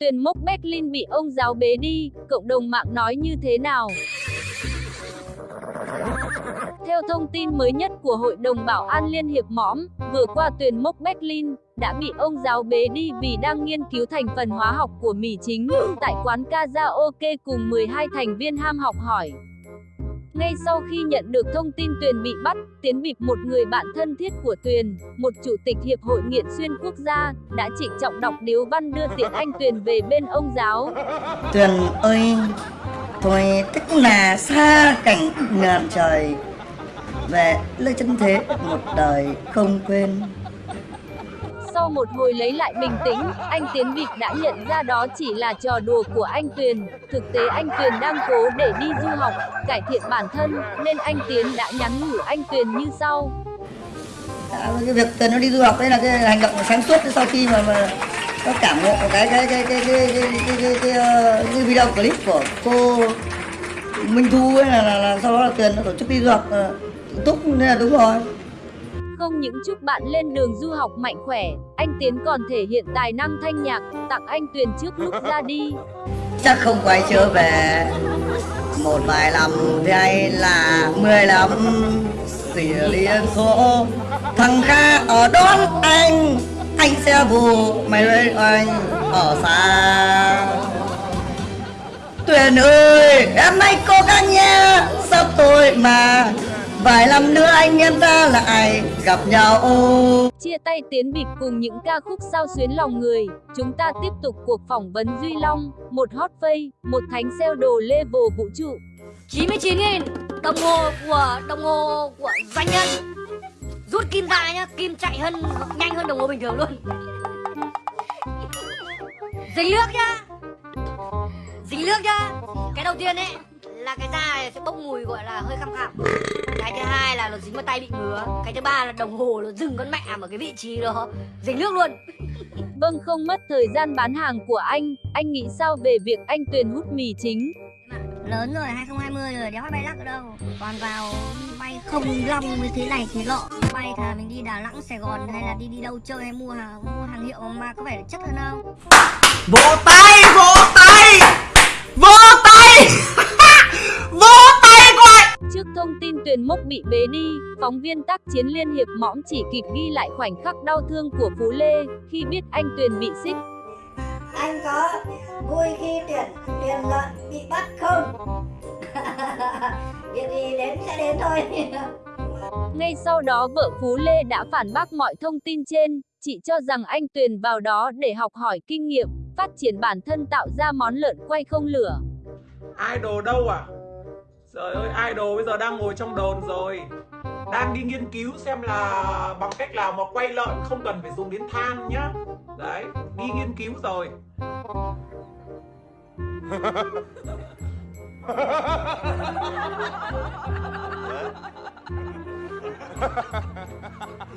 Tuyền mốc Berlin bị ông giáo bế đi, cộng đồng mạng nói như thế nào? Theo thông tin mới nhất của Hội đồng Bảo an Liên Hiệp Mõm, vừa qua tuyển mốc Berlin đã bị ông giáo bế đi vì đang nghiên cứu thành phần hóa học của mì chính tại quán karaoke cùng 12 thành viên ham học hỏi. Ngay sau khi nhận được thông tin Tuyền bị bắt, Tiến Bịp một người bạn thân thiết của Tuyền, một chủ tịch Hiệp hội Nghiện Xuyên Quốc gia, đã trịnh trọng đọc điếu văn đưa tiện anh Tuyền về bên ông giáo. Tuyền ơi, thôi tức là xa cảnh ngàn trời, về lời chân thế một đời không quên. Sau một hồi lấy lại bình tĩnh, anh Tiến Vịt đã nhận ra đó chỉ là trò đùa của anh Tuyền. Thực tế anh Tuyền đang cố để đi du học, cải thiện bản thân, nên anh Tiến đã nhắn nhủ anh Tuyền như sau. À, cái việc Tuyền nó đi du học đấy là cái hành động sáng suốt sau khi mà, mà nó cảm ngộ cái cái cái cái cái cái, cái, cái, cái, cái, cái video clip của cô Minh Thu ấy là, là, là sau đó là Tuyền nó tổ chức đi du học túc nên là đúng rồi không những chúc bạn lên đường du học mạnh khỏe, anh Tiến còn thể hiện tài năng thanh nhạc, tặng anh Tuyền trước lúc ra đi. Chắc không quay trở về. Một vài năm thì hay là mười năm tùy liên khổ thằng kha ở đón anh. Anh sẽ bù mày ơi anh ở xa. Tuyền ơi em hãy cố gắng nha sắp tôi mà Vài năm nữa anh em ta lại gặp nhau. Chia tay tiến bịp cùng những ca khúc sao xuyến lòng người. Chúng ta tiếp tục cuộc phỏng vấn Duy Long Một hot face, một thánh sale đồ level vũ trụ. 99 nghìn đồng hồ của đồng hồ của doanh nhân. Rút kim ra nhá, kim chạy hơn nhanh hơn đồng hồ bình thường luôn. Dính nước nhá. Dính nước nhá. Cái đầu tiên ấy là cái da này sẽ bốc mùi gọi là hơi khăm khẳm cái thứ hai là nó dính vào tay bị ngứa. Cái thứ ba là đồng hồ nó dừng con mẹ ở cái vị trí đó. Dính nước luôn. Vâng không mất thời gian bán hàng của anh. Anh nghĩ sao về việc anh tuyền hút mì chính? Lớn rồi 2020 rồi đéo bay lắc ở đâu? Còn vào bay không long như thế này thế lọ bay thà mình đi Đà Nẵng Sài Gòn hay là đi đi đâu chơi hay mua hàng mua hàng hiệu mà có vẻ chất hơn không? Vỗ tay vỗ tay! Vỗ tay Tuyền Mốc bị bế đi, phóng viên tác chiến Liên Hiệp Mõm chỉ kịp ghi lại khoảnh khắc đau thương của Phú Lê khi biết anh Tuyền bị xích. Anh có vui khi Tuyền, Tuyền lợn bị bắt không? Việc gì đến sẽ đến thôi. Ngay sau đó vợ Phú Lê đã phản bác mọi thông tin trên, chị cho rằng anh Tuyền vào đó để học hỏi kinh nghiệm, phát triển bản thân tạo ra món lợn quay không lửa. Idol đâu à? Trời ơi, idol bây giờ đang ngồi trong đồn rồi. Đang đi nghiên cứu xem là bằng cách nào mà quay lợn không cần phải dùng đến than nhá. Đấy, đi nghiên cứu rồi.